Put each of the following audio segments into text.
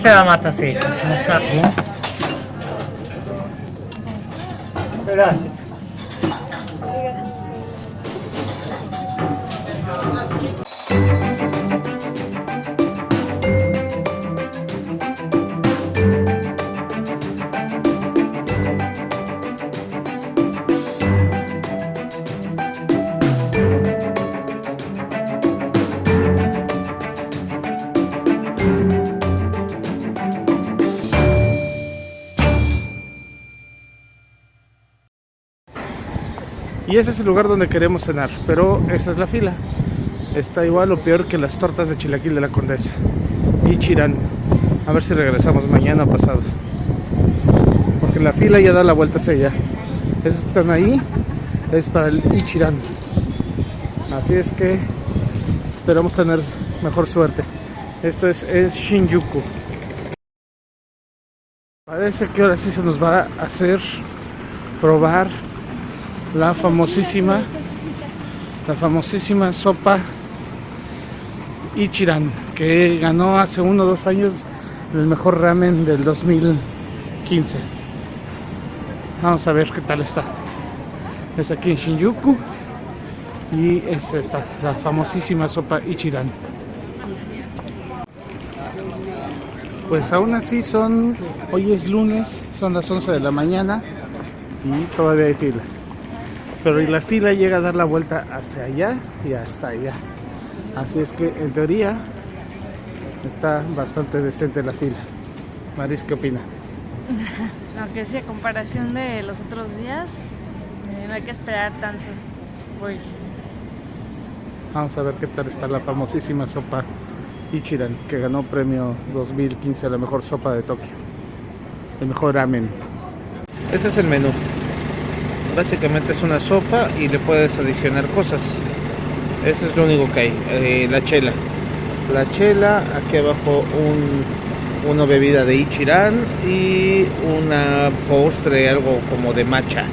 Se la mata así, un sapo. Gracias. Y ese es el lugar donde queremos cenar, pero esa es la fila. Está igual o peor que las tortas de chilaquil de la Condesa. Y. A ver si regresamos mañana o pasado. Porque la fila ya da la vuelta hacia allá. Esos que están ahí es para el Ichirán. Así es que esperamos tener mejor suerte. Esto es en Shinjuku. Parece que ahora sí se nos va a hacer probar la famosísima la famosísima sopa Ichiran que ganó hace uno o dos años el mejor ramen del 2015 vamos a ver qué tal está. Es aquí en Shinjuku y es esta la famosísima sopa Ichiran. Pues aún así son hoy es lunes son las 11 de la mañana y todavía hay fila pero la fila llega a dar la vuelta hacia allá y hasta allá así es que en teoría está bastante decente la fila Maris, ¿qué opina? Aunque sí, a comparación de los otros días, eh, no hay que esperar tanto. Voy. vamos a ver qué tal está la famosísima sopa Ichiran que ganó premio 2015 a la mejor sopa de Tokio el mejor ramen este es el menú básicamente es una sopa y le puedes adicionar cosas. Eso es lo único que hay Eh, la chela. La chela aquí abajo un, una bebida de Ichiran y una postre algo como de matcha.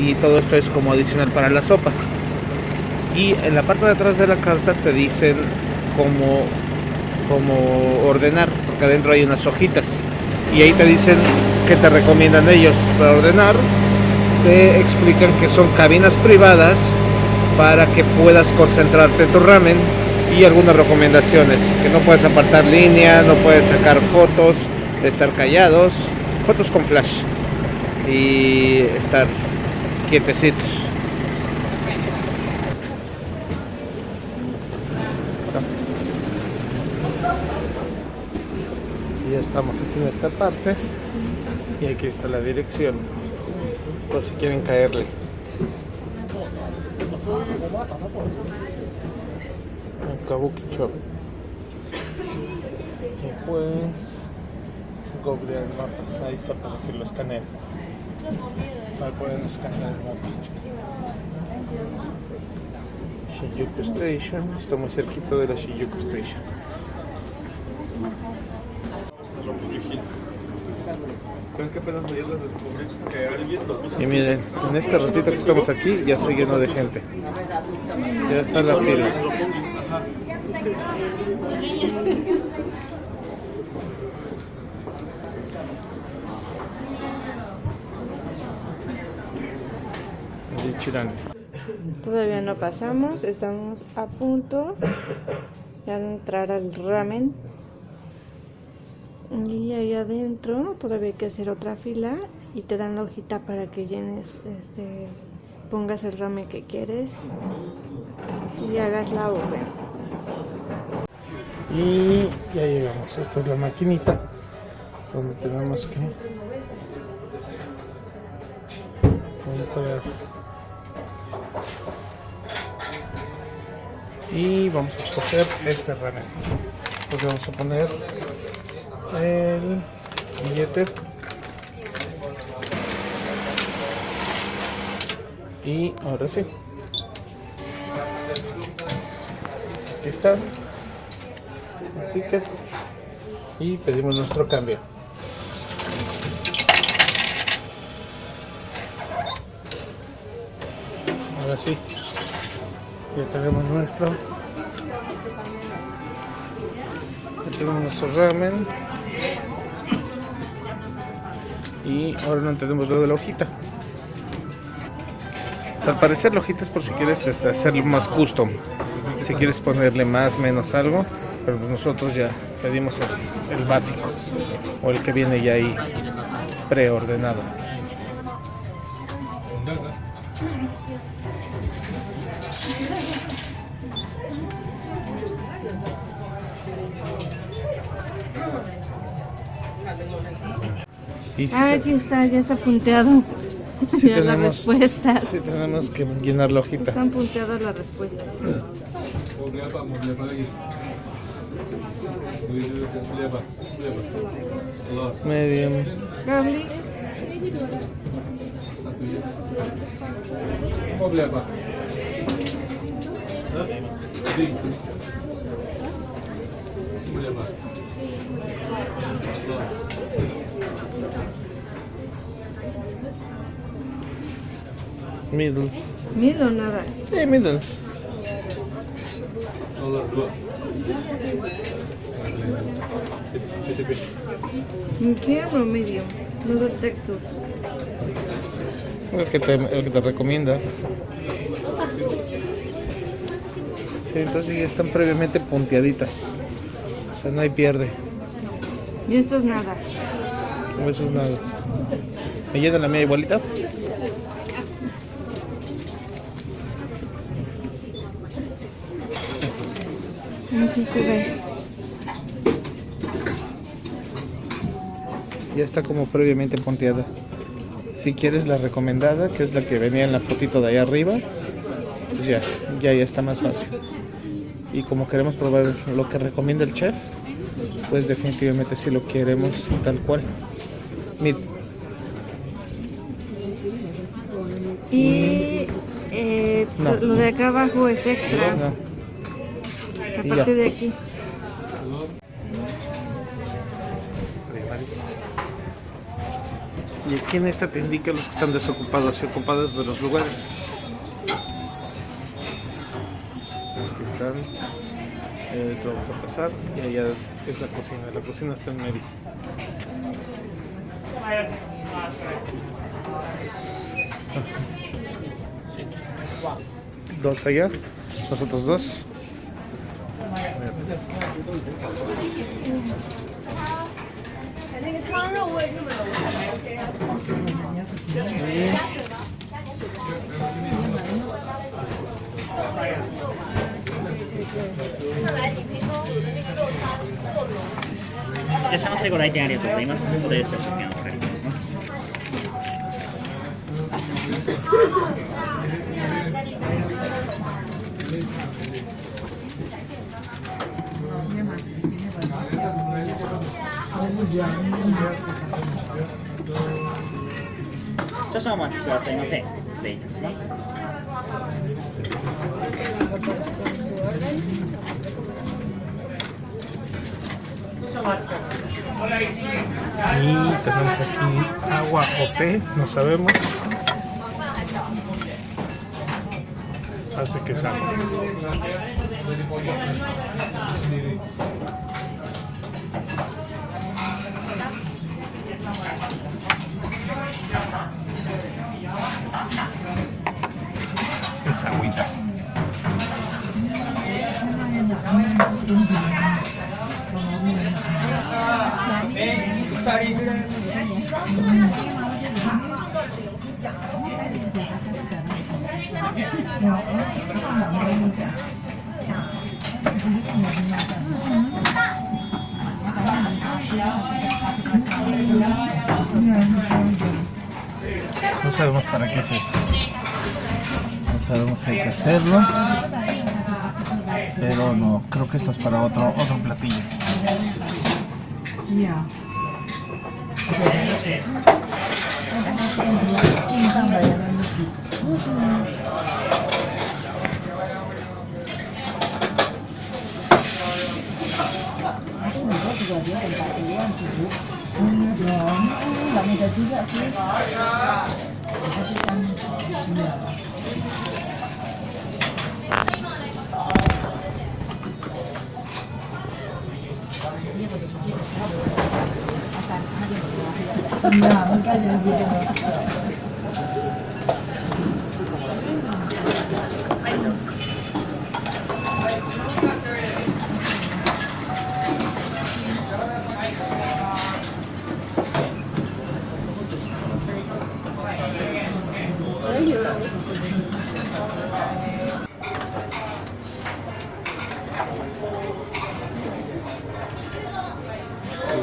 Y todo esto es como adicional para la sopa. Y en la parte de atrás de la carta te dicen cómo, cómo ordenar porque adentro hay unas hojitas. Y ahí te dicen que te recomiendan ellos para ordenar te explican que son cabinas privadas para que puedas concentrarte en tu ramen y algunas recomendaciones, que no puedes apartar línea, no puedes sacar fotos, estar callados, fotos con flash y estar quietecitos. Ya estamos aquí en esta parte y aquí está la dirección por si quieren caerle. En Kabuki Shop. Pues googlear el mapa. Ahí está para que lo escaneen. Ahí pueden escanear el mapa. Shinjuku Station. Está muy cerquita de la Shinjuku Station. Y miren, en este ratito que estamos aquí ya se llenó de gente. Ya está la fila. Todavía no pasamos, estamos a punto de entrar al ramen. Y ahí adentro todavía hay que hacer otra fila y te dan la hojita para que llenes, este, pongas el ramen que quieres y hagas la orden. Y ya llegamos. Esta es la maquinita donde tenemos que. Y vamos a escoger este ramen. Pues vamos a poner el billete. Y ahora sí. Aquí está el ticket y pedimos nuestro cambio. Ahora sí, ya tenemos nuestro, ya tenemos nuestro ramen Y ahora no entendemos lo de la hojita. Al parecer la hojita es por si quieres este, hacerlo más custom. Si quieres ponerle más, menos algo. Pero pues nosotros ya pedimos el, el básico. O el que viene ya ahí preordenado. Y si Ah, aquí está, ya está punteado. Sí ya la tenemos- respuesta. sí tenemos que llenar la hojita. Están punteadas las respuestas. Medium. Cable. Middle. Mil o nada. Sí, middle. Medium o medium. Noodle texture. El que te, el que te recomienda. Sí, entonces ya están previamente punteaditas. O sea, no hay pierde. Y esto es nada. Eso es nada. ¿Me llena la mía igualita? Aquí se ve. Ya está como previamente punteada. Si quieres la recomendada, que es la que venía en la fotito de ahí arriba, pues ya, ya, ya está más fácil. Y como queremos probar lo que recomienda el chef, pues definitivamente si lo queremos tal cual. Mid. Y eh, No. lo de acá abajo es extra. No, y Aparte ya. de aquí. Y aquí en esta te indica los que están desocupados y ocupados de los lugares. Aquí están. Eh, te vamos a pasar y allá es la cocina. La cocina está en medio. Dos allá, nosotros dos. いらっしゃいませ。ご来店ありがとうございます。しお食おりいたします。少々お待ちくださいませ。失礼いたします。 Y tenemos aquí agua o té, no sabemos. Hace que salga. Es agüita. sabemos para qué es esto. No sabemos si hay que hacerlo. Pero no, creo que esto es para otro, otro platillo. Yeah.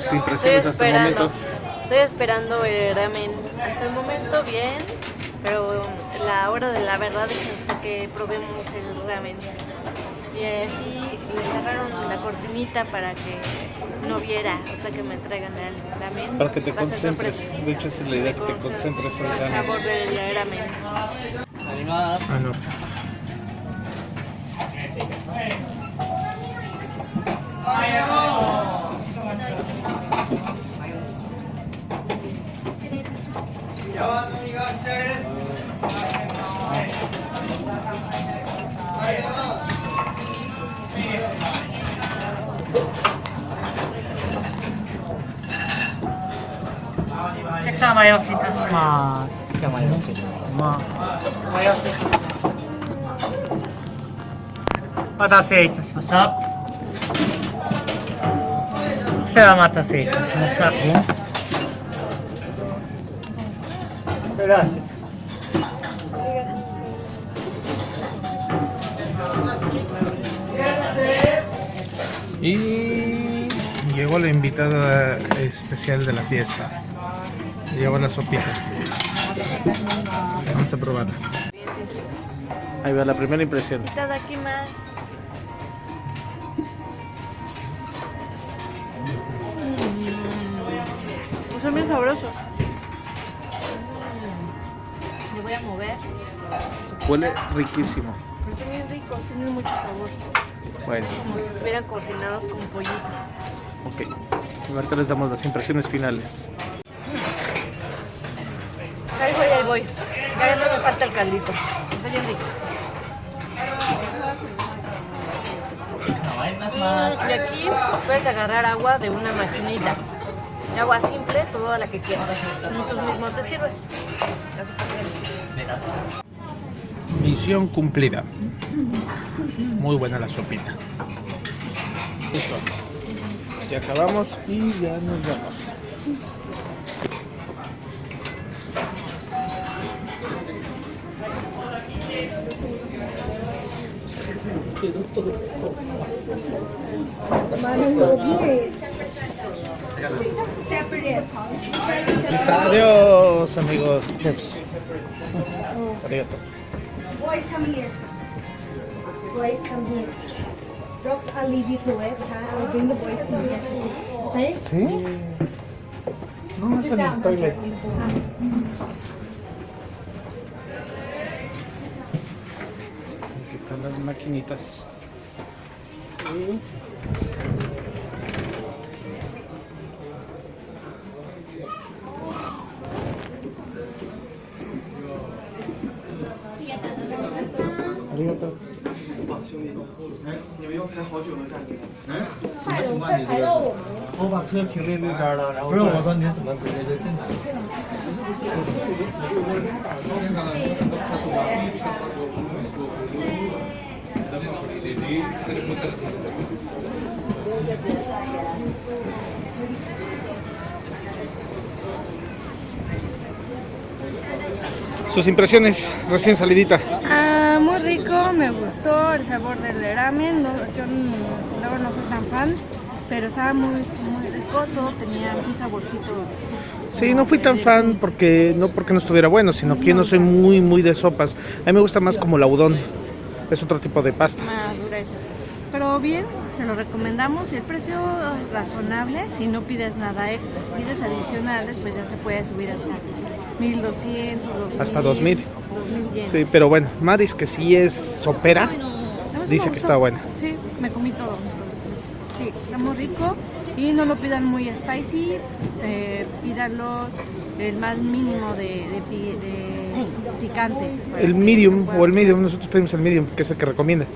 Sus impresiones hasta el momento. Estoy esperando el ramen. Hasta el momento bien, pero la hora de la verdad es hasta que probemos el ramen. Y así le cerraron la cortinita para que no viera hasta que me entregan el ramen. Para que te Va concentres. De hecho, esa es la idea, que te concentres en el el ramen. sabor del ramen. Ah, no. Y llegó la invitada especial de la fiesta. Llegó la sopita. Vamos a probarla. Ahí va la primera impresión. aquí más. Mm, Son bien sabrosos. Mm. Me voy a mover. Huele riquísimo. Pero son bien ricos, tienen mucho sabor. Bueno, Como si estuvieran cocinados con pollito. ok. Ahorita les damos las impresiones finales. Voy. Ya no me falta el caldito. Está bien rico. Mm, Y aquí puedes agarrar agua de una maquinita. Agua simple, toda la que quieras. Y tú mismo te sirves. Misión cumplida. Muy buena la sopita. Listo. Ya acabamos y ya nos vamos. Adiós amigos chefs. Arigato. Boys, come here. Boys, come here. Rocks, I'll leave you to it. Huh? I'll bring the boys in here to sit. Okay? ¿Sí? No más en el toilet. Aquí están las maquinitas. 嗯。，Sus impresiones recién salidita. Ah, muy rico, me gustó el sabor del ramen. No, yo n- luego no soy tan fan, pero estaba muy, muy rico. Todo tenía un saborcito. Sí, no fui tan fan porque no porque no estuviera bueno, sino que yo no soy muy muy de sopas. A mí me gusta más como la udon. Es otro tipo de pasta. más grueso. Pero bien, se lo recomendamos y el precio es razonable si no pides nada extra. Si pides adicionales, pues ya se puede subir hasta 1200, 2000. Hasta 2000. 2000 yenes. Sí, pero bueno, Maris que sí es sopera, dice que está buena. Sí, me comí todo. Entonces, sí, está muy rico. Y no lo pidan muy spicy, eh, pídanlo el más mínimo de, de pi- de El medium o el medium, nosotros pedimos el medium, que es el que recomienda.